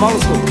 Vamos,